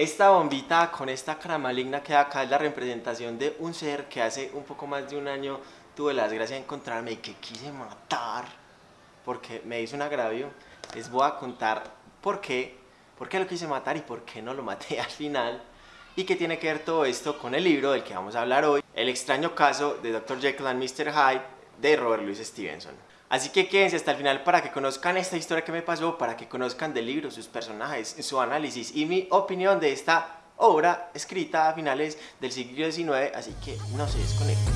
Esta bombita con esta cara maligna que acá es la representación de un ser que hace un poco más de un año tuve la desgracia de encontrarme y que quise matar porque me hizo un agravio. Les voy a contar por qué, por qué lo quise matar y por qué no lo maté al final y qué tiene que ver todo esto con el libro del que vamos a hablar hoy, El extraño caso de Dr. Jekyll and Mr. Hyde de Robert Louis Stevenson. Así que quédense hasta el final para que conozcan esta historia que me pasó, para que conozcan del libro, sus personajes, su análisis y mi opinión de esta obra escrita a finales del siglo XIX, así que no se desconecten.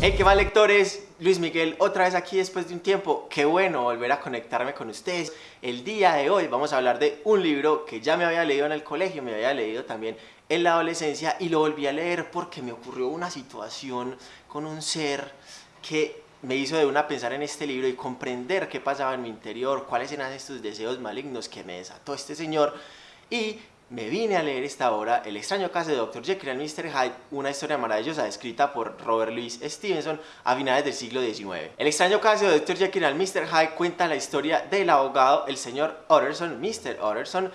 Hey, ¿qué más lectores? Luis Miguel, otra vez aquí después de un tiempo. Qué bueno volver a conectarme con ustedes. El día de hoy vamos a hablar de un libro que ya me había leído en el colegio, me había leído también en la adolescencia y lo volví a leer porque me ocurrió una situación con un ser que me hizo de una pensar en este libro y comprender qué pasaba en mi interior, cuáles eran estos deseos malignos que me desató este señor y me vine a leer esta obra, El extraño caso de Dr. Jekyll y Mr. Hyde, una historia maravillosa escrita por Robert Louis Stevenson a finales del siglo XIX. El extraño caso de Dr. Jekyll y Mr. Hyde cuenta la historia del abogado, el señor Utterson, Mr. Utterson,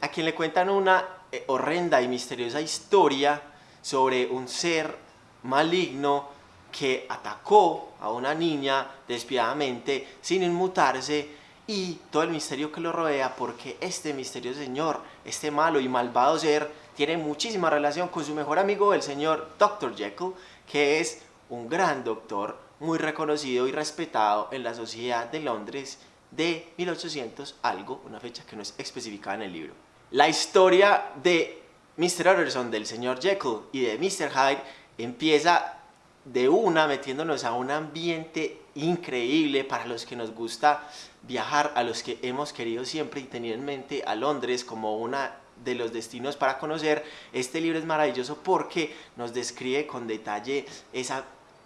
a quien le cuentan una eh, horrenda y misteriosa historia sobre un ser maligno que atacó a una niña despiadadamente sin inmutarse y todo el misterio que lo rodea porque este misterioso señor, este malo y malvado ser, tiene muchísima relación con su mejor amigo, el señor Dr. Jekyll, que es un gran doctor muy reconocido y respetado en la sociedad de Londres de 1800 algo, una fecha que no es especificada en el libro. La historia de Mr. Utterson, del señor Jekyll y de Mr. Hyde empieza de una metiéndonos a un ambiente increíble para los que nos gusta viajar, a los que hemos querido siempre y tenido en mente a Londres como una de los destinos para conocer. Este libro es maravilloso porque nos describe con detalle esa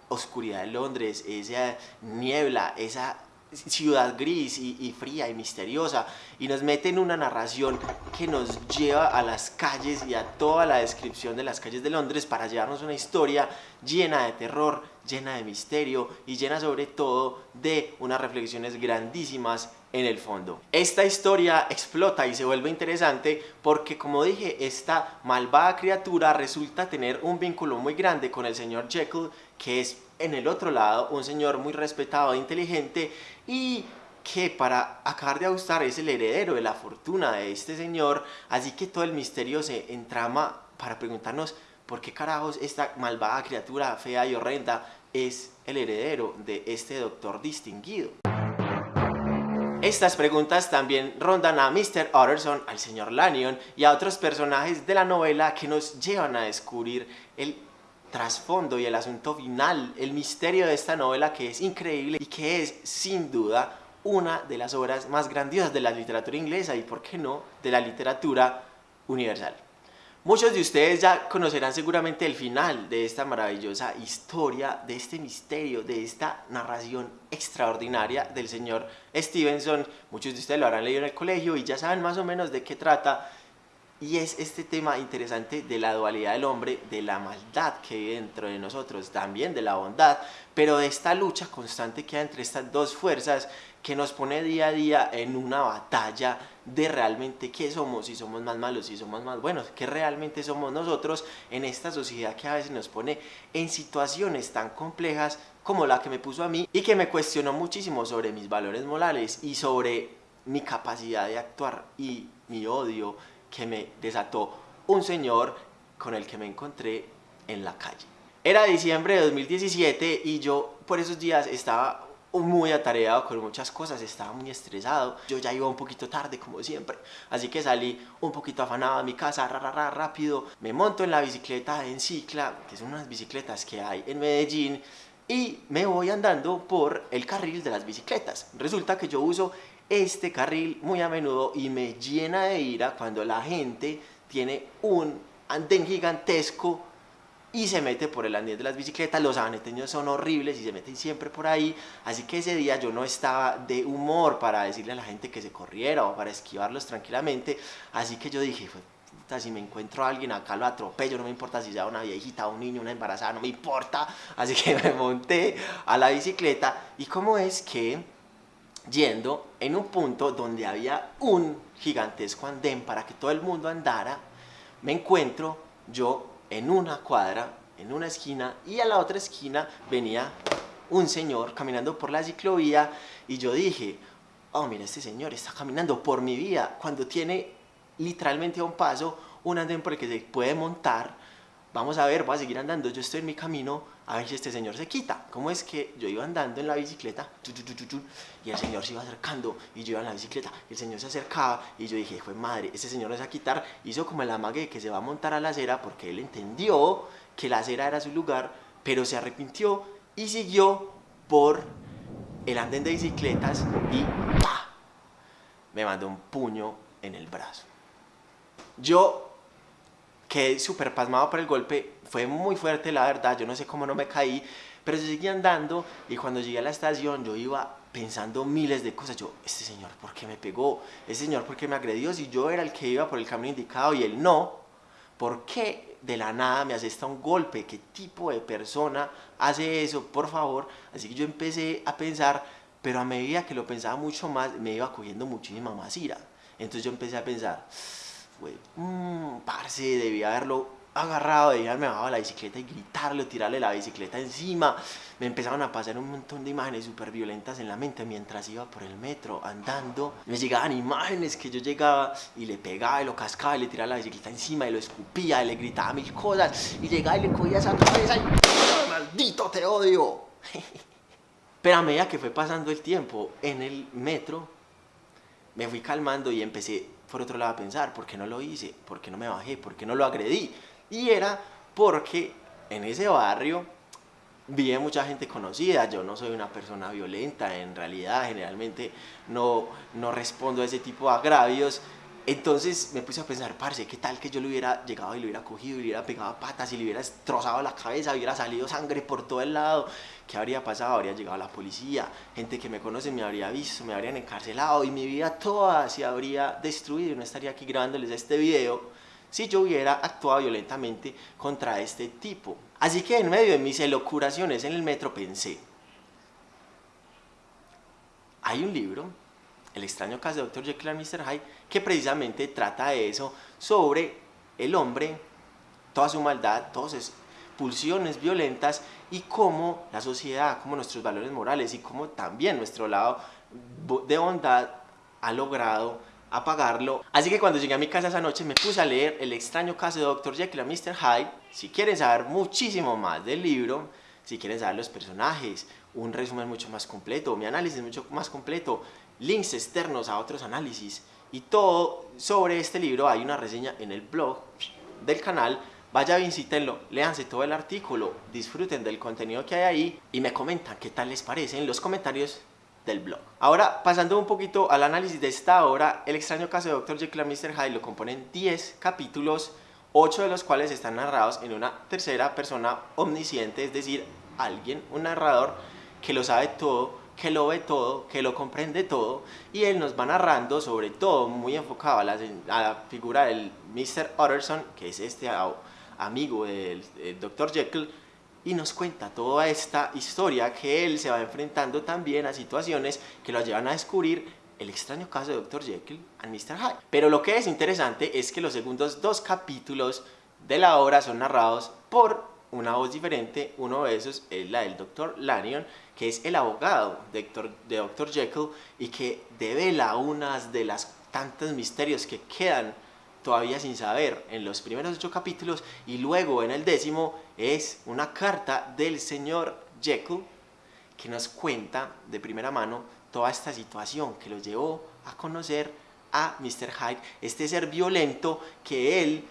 oscuridad de Londres, esa niebla, esa ciudad gris y, fría y misteriosa y nos mete en una narración que nos lleva a las calles y a toda la descripción de las calles de Londres para llevarnos una historia llena de terror, llena de misterio y llena sobre todo de unas reflexiones grandísimas en el fondo. Esta historia explota y se vuelve interesante porque como dije, esta malvada criatura resulta tener un vínculo muy grande con el señor Jekyll que es en el otro lado un señor muy respetado e inteligente y que para acabar de gustar es el heredero de la fortuna de este señor, así que todo el misterio se entrama para preguntarnos por qué carajos esta malvada criatura fea y horrenda es el heredero de este doctor distinguido. Estas preguntas también rondan a Mr. Utterson, al señor Lanyon y a otros personajes de la novela que nos llevan a descubrir el trasfondo y el asunto final, el misterio de esta novela que es increíble y que es sin duda una de las obras más grandiosas de la literatura inglesa y por qué no de la literatura universal. Muchos de ustedes ya conocerán seguramente el final de esta maravillosa historia, de este misterio, de esta narración extraordinaria del señor Stevenson. Muchos de ustedes lo habrán leído en el colegio y ya saben más o menos de qué trata y es este tema interesante de la dualidad del hombre, de la maldad que hay dentro de nosotros, también de la bondad, pero de esta lucha constante que hay entre estas dos fuerzas que nos pone día a día en una batalla de realmente qué somos, si somos más malos, si somos más buenos, qué realmente somos nosotros en esta sociedad que a veces nos pone en situaciones tan complejas como la que me puso a mí y que me cuestionó muchísimo sobre mis valores morales y sobre mi capacidad de actuar y mi odio que me desató un señor con el que me encontré en la calle. Era diciembre de 2017 y yo por esos días estaba muy atareado con muchas cosas, estaba muy estresado. Yo ya iba un poquito tarde, como siempre. Así que salí un poquito afanado a mi casa, ra, rápido. Me monto en la bicicleta en Cicla, que son unas bicicletas que hay en Medellín. Y me voy andando por el carril de las bicicletas. Resulta que yo uso este carril muy a menudo y me llena de ira cuando la gente tiene un andén gigantesco y se mete por el andén de las bicicletas, los aneteños son horribles y se meten siempre por ahí, así que ese día yo no estaba de humor para decirle a la gente que se corriera o para esquivarlos tranquilamente, así que yo dije, si me encuentro a alguien acá lo atropello, no me importa si sea una viejita, un niño, una embarazada, no me importa. Así que me monté a la bicicleta. Y cómo es que yendo en un punto donde había un gigantesco andén para que todo el mundo andara, me encuentro yo en una cuadra, en una esquina y a la otra esquina venía un señor caminando por la ciclovía y yo dije, oh mira este señor está caminando por mi vía cuando tiene literalmente a un paso un andén por el que se puede montar vamos a ver, voy a seguir andando, yo estoy en mi camino, a ver si este señor se quita. ¿Cómo es que yo iba andando en la bicicleta y el señor se iba acercando y yo iba en la bicicleta y el señor se acercaba y yo dije, fue madre, este señor se va a quitar, hizo como el amague que se va a montar a la acera porque él entendió que la acera era su lugar, pero se arrepintió y siguió por el andén de bicicletas y me mandó un puño en el brazo. Yo quedé súper pasmado por el golpe, fue muy fuerte la verdad, yo no sé cómo no me caí, pero yo seguí andando y cuando llegué a la estación yo iba pensando miles de cosas, yo, este señor, ¿por qué me pegó? Este señor, ¿por qué me agredió? Si yo era el que iba por el camino indicado y él no, ¿por qué de la nada me asesta un golpe? ¿Qué tipo de persona hace eso? Por favor. Así que yo empecé a pensar, pero a medida que lo pensaba mucho más, me iba cogiendo muchísima más ira. Entonces yo empecé a pensar, mmm, parce, debía haberlo agarrado, debía haberme bajado la bicicleta y gritarle, tirarle la bicicleta encima. Me empezaron a pasar un montón de imágenes súper violentas en la mente mientras iba por el metro andando. Me llegaban imágenes que yo llegaba y le pegaba y lo cascaba y le tiraba la bicicleta encima y lo escupía y le gritaba mil cosas y llegaba y le cogía esa cabeza y ¡maldito te odio! Pero a medida que fue pasando el tiempo en el metro, me fui calmando y empecé por otro lado a pensar, ¿por qué no lo hice? ¿Por qué no me bajé? ¿Por qué no lo agredí? Y era porque en ese barrio vi mucha gente conocida, yo no soy una persona violenta, en realidad generalmente no, no respondo a ese tipo de agravios, entonces me puse a pensar, parce, ¿qué tal que yo le hubiera llegado y le hubiera cogido, y le hubiera pegado patas y le hubiera destrozado la cabeza, hubiera salido sangre por todo el lado? ¿Qué habría pasado? Habría llegado la policía, gente que me conoce me habría visto, me habrían encarcelado y mi vida toda se habría destruido. No estaría aquí grabándoles este video si yo hubiera actuado violentamente contra este tipo. Así que en medio de mis elocuraciones en el metro pensé, hay un libro el extraño caso de Dr. Jekyll y Mr. Hyde, que precisamente trata de eso, sobre el hombre, toda su maldad, todas sus pulsiones violentas y cómo la sociedad, cómo nuestros valores morales y cómo también nuestro lado de bondad ha logrado apagarlo. Así que cuando llegué a mi casa esa noche me puse a leer El extraño caso de Dr. Jekyll y Mr. Hyde. Si quieren saber muchísimo más del libro, si quieren saber los personajes, un resumen mucho más completo, mi análisis mucho más completo, links externos a otros análisis y todo sobre este libro hay una reseña en el blog del canal vaya visítenlo, léanse todo el artículo disfruten del contenido que hay ahí y me comentan qué tal les parece en los comentarios del blog ahora pasando un poquito al análisis de esta obra el extraño caso de Dr. Jekyll y Mr. Hyde lo componen 10 capítulos 8 de los cuales están narrados en una tercera persona omnisciente es decir, alguien, un narrador que lo sabe todo que lo ve todo, que lo comprende todo y él nos va narrando sobre todo muy enfocado a la, figura del Mr. Utterson, que es este amigo del, Dr. Jekyll y nos cuenta toda esta historia que él se va enfrentando también a situaciones que lo llevan a descubrir el extraño caso de Dr. Jekyll y Mr. Hyde. Pero lo que es interesante es que los segundos dos capítulos de la obra son narrados por una voz diferente, uno de esos es la del Dr. Lanyon, que es el abogado de Dr. Jekyll y que devela unas de las tantos misterios que quedan todavía sin saber en los primeros ocho capítulos y luego en el décimo es una carta del señor Jekyll que nos cuenta de primera mano toda esta situación que lo llevó a conocer a Mr. Hyde, este ser violento que él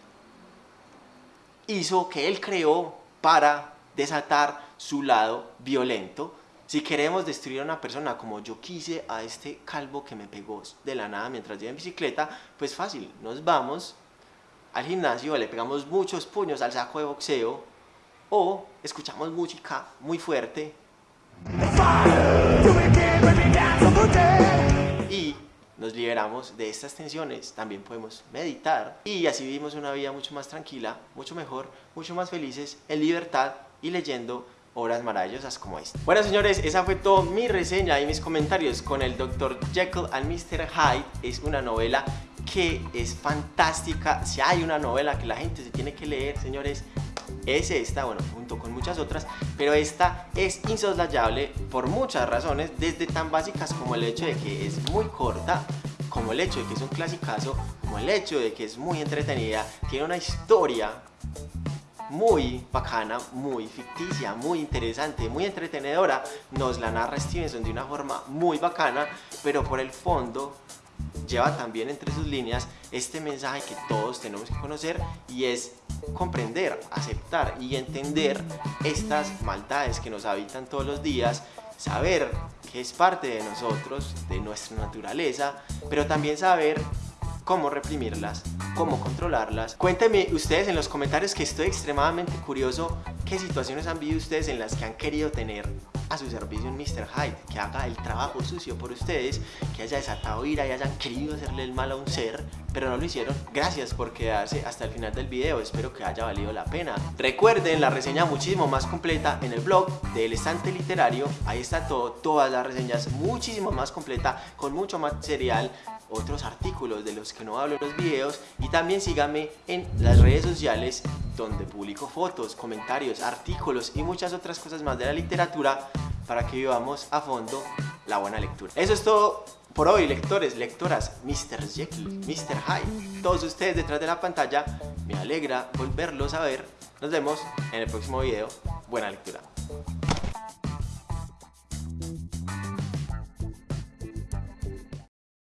hizo, que él creó para desatar su lado violento. Si queremos destruir a una persona como yo quise a este calvo que me pegó de la nada mientras iba en bicicleta, pues fácil, nos vamos al gimnasio, le pegamos muchos puños al saco de boxeo o escuchamos música muy fuerte. Y nos liberamos de estas tensiones, también podemos meditar y así vivimos una vida mucho más tranquila, mucho mejor, mucho más felices, en libertad y leyendo obras maravillosas como esta. Bueno señores, esa fue toda mi reseña y mis comentarios con el Dr. Jekyll and Mr. Hyde. Es una novela que es fantástica. Si hay una novela que la gente se tiene que leer, señores, es esta, bueno, junto con muchas otras, pero esta es insoslayable por muchas razones, desde tan básicas como el hecho de que es muy corta, como el hecho de que es un clasicazo, como el hecho de que es muy entretenida, tiene una historia muy bacana, muy ficticia, muy interesante, muy entretenedora. Nos la narra Stevenson de una forma muy bacana, pero por el fondo lleva también entre sus líneas este mensaje que todos tenemos que conocer y es comprender, aceptar y entender estas maldades que nos habitan todos los días, saber que es parte de nosotros, de nuestra naturaleza, pero también saber cómo reprimirlas, cómo controlarlas. Cuéntenme ustedes en los comentarios que estoy extremadamente curioso qué situaciones han vivido ustedes en las que han querido tener a su servicio un Mr. Hyde, que haga el trabajo sucio por ustedes, que haya desatado ira y hayan querido hacerle el mal a un ser, pero no lo hicieron. Gracias por quedarse hasta el final del video, espero que haya valido la pena. Recuerden la reseña muchísimo más completa en el blog del estante literario, ahí está todo, todas las reseñas muchísimo más completa, con mucho material otros artículos de los que no hablo en los videos y también síganme en las redes sociales donde publico fotos, comentarios, artículos y muchas otras cosas más de la literatura para que vivamos a fondo la buena lectura. Eso es todo por hoy, lectores, lectoras, Mr. Jekyll, Mr. Hyde, todos ustedes detrás de la pantalla, me alegra volverlos a ver. Nos vemos en el próximo video. Buena lectura.